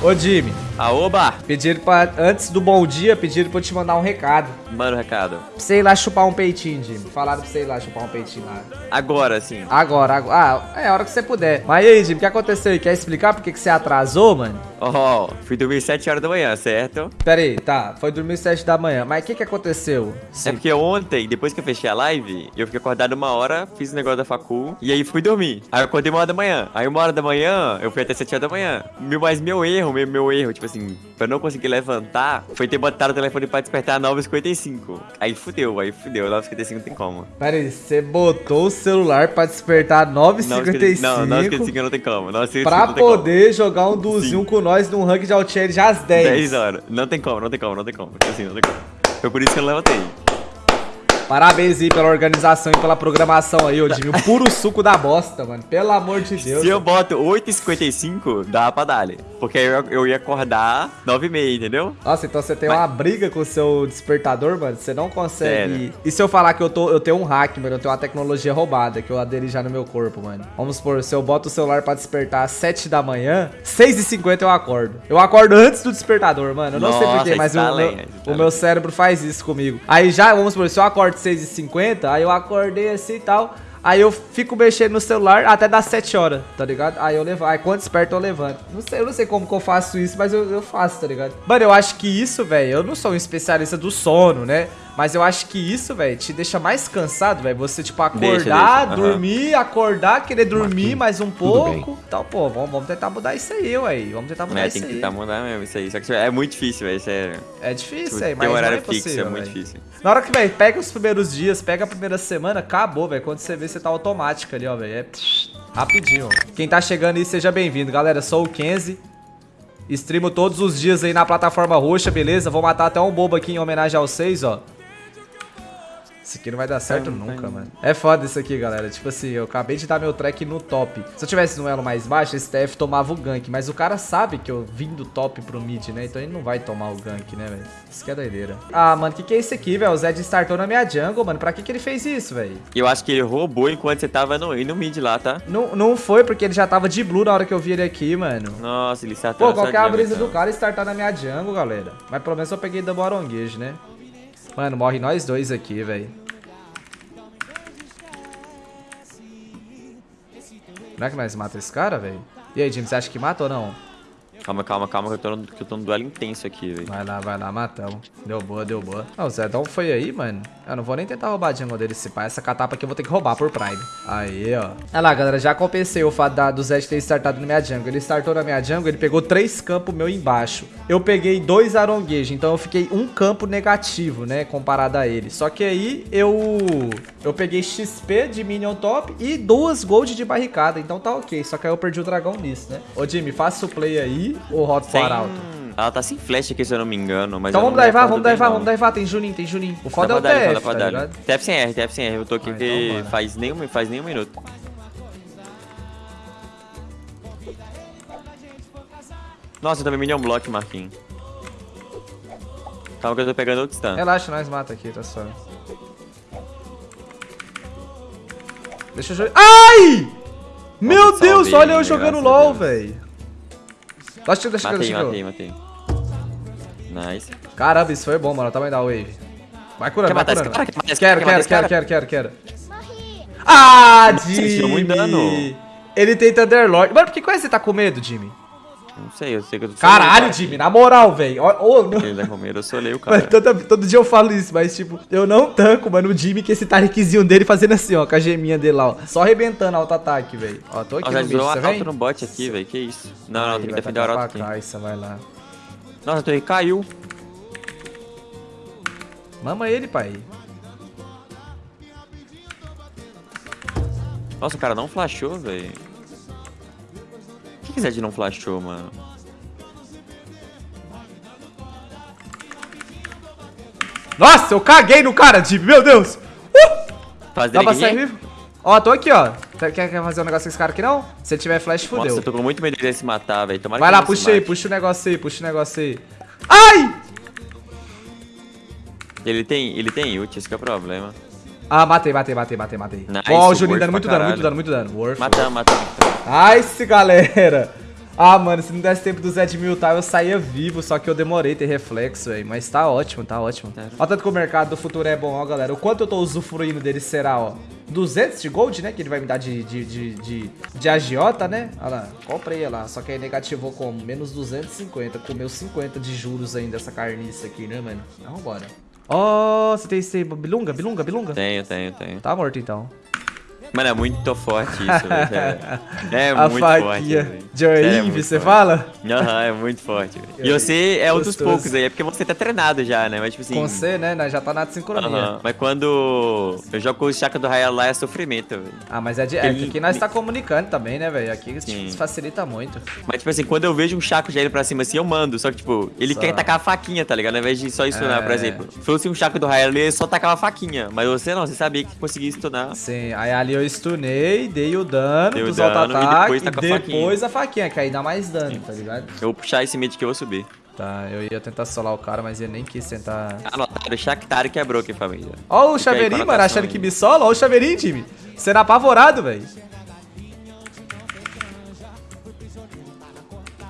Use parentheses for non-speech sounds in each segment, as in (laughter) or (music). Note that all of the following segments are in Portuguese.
Ô, Jimmy. Aoba! Pediram pra. Antes do bom dia, pediram pra eu te mandar um recado. Manda o recado. Pra você ir lá chupar um peitinho, Jimmy. Falaram pra você ir lá chupar um peitinho lá. Agora, sim. Agora, agora. Ah, é a hora que você puder. Mas aí, Jimmy, o que aconteceu aí? Quer explicar por que você atrasou, mano? Ó, oh, fui dormir 7 horas da manhã, certo? Pera aí, tá. Foi dormir 7 da manhã. Mas o que que aconteceu? É porque ontem, depois que eu fechei a live, eu fiquei acordado uma hora, fiz o negócio da facul, e aí fui dormir. Aí eu acordei uma hora da manhã. Aí uma hora da manhã, eu fui até 7 horas da manhã. Meu, mas meu erro, meu, meu erro, tipo assim, pra eu não conseguir levantar, foi ter botado o telefone pra despertar 9h55. Aí fudeu, aí fudeu. 9h55 não tem como. Pera aí, você botou o celular pra despertar 9h55? Não, 9h55 não tem como. 9h55 pra não tem poder como. jogar um duzinho com nós num ranking de Altieri já às 10. 10 horas. Não tem como, não tem como, não tem como. Assim, não tem como. Foi por isso que eu levantei. Parabéns aí pela organização e pela programação aí, ô Jimmy. O puro suco da bosta, mano. Pelo amor de Deus. Se eu boto 8h55, dá pra dar. Porque aí eu, eu ia acordar 9h30, entendeu? Nossa, então você tem Mas... uma briga com o seu despertador, mano. Você não consegue. Sério? E se eu falar que eu, tô, eu tenho um hack, mano, eu tenho uma tecnologia roubada que eu aderi já no meu corpo, mano. Vamos supor, se eu boto o celular pra despertar às 7 da manhã, 6h50 eu acordo. Eu acordo antes do despertador, mano. Eu não Nossa, sei porquê, mas tá o, meu, o meu cérebro faz isso comigo. Aí já, vamos supor, se eu acordo 6h50, aí eu acordei assim e tal. Aí eu fico mexendo no celular até das 7 horas, tá ligado? Aí eu levo, aí quando desperto eu levanto. Não sei, eu não sei como que eu faço isso, mas eu, eu faço, tá ligado? Mano, eu acho que isso, velho, eu não sou um especialista do sono, né? Mas eu acho que isso, velho, te deixa mais cansado, velho. Você, tipo, acordar, deixa, deixa. dormir, uhum. acordar, querer dormir mais um pouco. Então, pô, vamos, vamos tentar mudar isso aí, ué. Vamos tentar mudar é, isso aí. tem que tentar mudar mesmo isso aí. Só que é muito difícil, velho. É... é difícil, tipo, é, mas tem um horário é fixo, possível, é muito véio. difícil. Na hora que, velho, pega os primeiros dias, pega a primeira semana, acabou, velho. Quando você vê, você tá automático ali, ó, velho. É rapidinho. Quem tá chegando aí, seja bem-vindo, galera. Sou o Kenzie. Streamo todos os dias aí na plataforma roxa, beleza? Vou matar até um bobo aqui em homenagem aos seis, ó. Isso aqui não vai dar certo nunca, mano. É foda isso aqui, galera. Tipo assim, eu acabei de dar meu track no top. Se eu tivesse no elo mais baixo, esse TF tomava o gank. Mas o cara sabe que eu vim do top pro mid, né? Então ele não vai tomar o gank, né, velho? Isso que é doideira. Ah, mano, o que, que é isso aqui, velho? O Zed startou na minha jungle, mano. Pra que, que ele fez isso, velho? Eu acho que ele roubou enquanto você tava no, no mid lá, tá? Não, não foi, porque ele já tava de blue na hora que eu vi ele aqui, mano. Nossa, ele startou Pô, qual que é a brisa então. do cara startar na minha jungle, galera? Mas pelo menos eu peguei double aronguejo, né? Mano, morre nós dois aqui, velho. Não é que nós mata esse cara, velho? E aí, Jimmy, você acha que mata ou não? Calma, calma, calma, que eu tô no, que eu tô no duelo intenso aqui, velho. Vai lá, vai lá, matamos. Deu boa, deu boa. Ah, o Zedão foi aí, mano. Eu não vou nem tentar roubar a jungle dele se pá. Essa catapa aqui eu vou ter que roubar por Prime. Aí, ó. Olha lá, galera, já compensei o fato da, do Zed ter startado na minha jungle. Ele startou na minha jungle, ele pegou três campos meu embaixo. Eu peguei dois aronguejos, então eu fiquei um campo negativo, né, comparado a ele. Só que aí eu... Eu peguei XP de minion top e duas gold de barricada, então tá ok. Só que aí eu perdi o dragão nisso, né? Ô, Jimmy, faça o play aí ou rota pro arauto? Ela tá sem flash aqui, se eu não me engano. Mas então vamos divar, vamos divar, vamos divar. Tem Juninho, tem Juninho. O foda é o TF, tá ligado? TF sem R, TF sem R. Eu tô aqui ah, então, faz, nem, faz nem um minuto. Nossa, eu também minion block, Marquinhos. Calma que eu tô pegando outro stun. Relaxa, nós mata aqui, tá só. Deixa eu jogar. Ai! Meu Deus, olha eu jogando LOL, velho. Deixa, deixa, matei, deixa matei, matei. Nice. Caramba, isso foi bom, mano. O tamanho da wave. Vai curando, vai curando. Cara, quero, quero, quero, quero, quero, quero. Ah, Jimmy! Ele tem Thunderlord. Mano, por que você tá com medo, Jimmy? Não sei, eu sei que eu tô Caralho, Jimmy, na moral, velho. Oh, não... Ele tá com medo, eu solei o cara. todo, todo, dia eu falo isso, mas tipo, eu não tanco, mano, o Jimmy que esse tariquezinho dele fazendo assim, ó, com a geminha dele lá, ó. Só arrebentando auto-ataque, velho. Ó, tô aqui ó, no bicho, você vem? no bot aqui, velho, que isso. Não, não, tem que defender Arauto aqui. Isso, vai lá. Nossa, a torre caiu. Mama ele, pai. Nossa, o cara não flashou, velho que Zed não flashou, mano? Nossa, eu caguei no cara, Dib, meu Deus! Uh! Faz Dá pra sair vivo? Ó, tô aqui, ó. Quer, quer fazer um negócio com esse cara aqui, não? Se ele tiver flash, fodeu. Nossa, eu tô com muito medo de se matar, velho. Vai lá, puxa aí, puxa o negócio aí, puxa o negócio aí. Ai! Ele tem, ele tem ult, esse que é o problema. Ah, matei, matei, matei, matei, matei. Ó, nice, oh, o Juninho dando muito dano, muito dano, muito dano. Worth. Matamos, matamos. Nice, galera. Ah, mano, se não desse tempo do Zed Miltar, eu saía vivo, só que eu demorei ter reflexo, velho. Mas tá ótimo, tá ótimo. Olha tanto que o mercado do futuro é bom, ó, galera. O quanto eu tô usufruindo dele será, ó. 200 de gold, né? Que ele vai me dar de, de, de, de, de agiota, né? Olha lá, comprei lá. Só que aí negativou como? Menos 250. Comeu 50 de juros ainda essa carniça aqui, né, mano? Então, vambora. Ó, oh, você tem esse bilunga, bilunga, bilunga? Tenho, tenho, tenho. Tá morto, então. Mano, é muito forte isso, velho. (laughs) É, é a muito faquinha forte. de Orive, é você fala? Aham, é muito forte. E você é um dos poucos aí, é porque você tá treinado já, né? Mas tipo assim. Com você, né? Já tá na sincronia. Uhum. Mas quando eu jogo com o Chaka do Raia lá é sofrimento, velho. Ah, mas é de. É, aqui nós tá comunicando também, né, velho? Aqui Sim. facilita muito. Mas, tipo assim, quando eu vejo um Chaco já indo pra cima assim, eu mando. Só que, tipo, ele só. quer tacar a faquinha, tá ligado? Ao invés de só stunar, é... por exemplo. Se fosse um Chaco do Raia, ele só tacava a faquinha. Mas você não, você sabia que conseguia stunar. Sim, aí ali eu stunei dei o dano dei dos auto-ataque e depois, e depois a, a faquinha, que aí dá mais dano, Sim. tá ligado? Eu vou puxar esse mid que eu vou subir. Tá, eu ia tentar solar o cara, mas ele nem quis tentar... Anotado, o Shaktari quebrou aqui, família. Ó o Chaveirinho, mano, achando que me sola. Ó o Chaveirinho, time. Sendo apavorado, velho.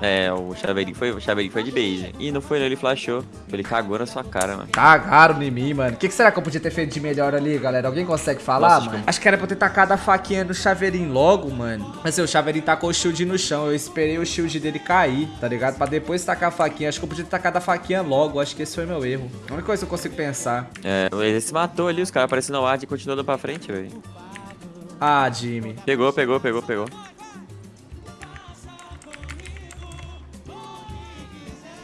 É, o Chaveirinho foi, o Chaveirinho foi de base. E não foi ele flashou. Ele cagou na sua cara, mano. Cagaram em mim, mano. O que, que, será que eu podia ter feito de melhor ali, galera? Alguém consegue falar, Nossa, mano? Acho que era pra ter tacado a faquinha no Chaveirinho logo, mano. Mas assim, o Chaveirinho tacou o shield no chão. Eu esperei o shield dele cair, tá ligado? Pra depois tacar a faquinha. Acho que eu podia ter tacado a faquinha logo. Acho que esse foi meu erro. A única coisa que eu consigo pensar. É, ele se matou ali. Os caras aparecendo no ar e continuando pra frente, velho. Ah, Jimmy. Pegou, pegou, pegou, pegou.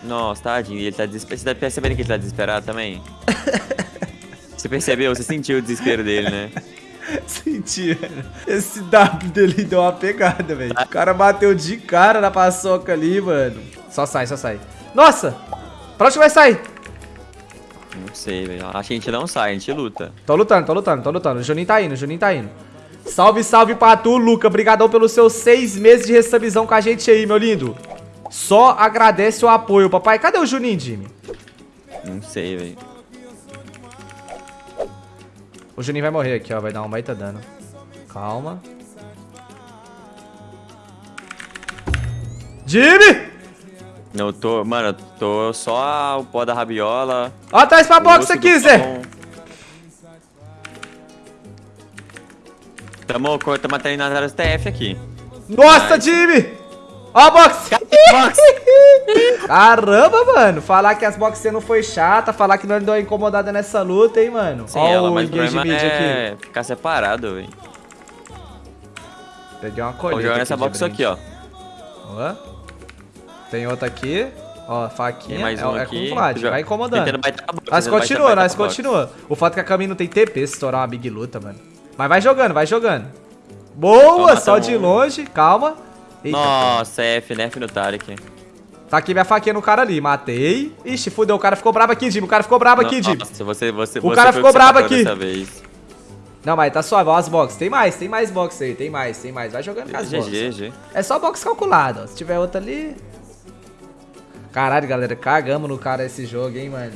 Nossa, tadinho. Ele tá desesperado. Você tá percebendo que ele tá desesperado também? (laughs) Você percebeu? Você sentiu o desespero dele, né? (laughs) Senti, velho. Esse W dele deu uma pegada, velho. O cara bateu de cara na paçoca ali, mano. Só sai, só sai. Nossa! Pra onde vai sair? Não sei, velho. Acho que a gente não sai, a gente luta. Tô lutando, tô lutando, tô lutando. O Juninho tá indo, o Juninho tá indo. Salve, salve pra tu, Luca. Obrigadão pelos seus seis meses de restabizão com a gente aí, meu lindo. Só agradece o apoio, papai. Cadê o Juninho, Jimmy? Não sei, velho. O Juninho vai morrer aqui, ó. Vai dar um baita dano. Calma. Jimmy! Não, eu tô... Mano, eu tô só o pó da rabiola. Ó, traz pra box aqui, Zé. Tamo, tamo treinando as TF aqui. Nossa, Jimmy! Ó a box! box! Caramba, mano. Falar que as boxes não foi chata, falar que não deu incomodada nessa luta, hein, mano. Sim, Ó ela, o engage mid é aqui. ficar separado, velho. Peguei uma colheita. Vou jogar nessa box aqui, ó. Ó. Tem outra aqui. Ó, faquinha. Tem mais um é, aqui. É vai incomodando. Nós continua, nós continua. O fato é que a Kami não tem TP se estourar uma big luta, mano. Mas vai jogando, vai jogando. Boa, Toma, só de longe. Calma. Eita, Nossa, cara. F, nerf no Tarek. Tá aqui minha faquinha no cara ali, matei. Ixi, fudeu, o cara ficou bravo aqui, Jimmy. O cara ficou bravo aqui, Jimmy. Nossa, você, você, o cara ficou bravo aqui. Não, mas tá suave, ó as boxes. Tem mais, tem mais box aí, tem mais, tem mais. Vai jogando com as boxes. É só box calculado, ó. Se tiver outra ali... Caralho, galera, cagamos no cara esse jogo, hein, mano.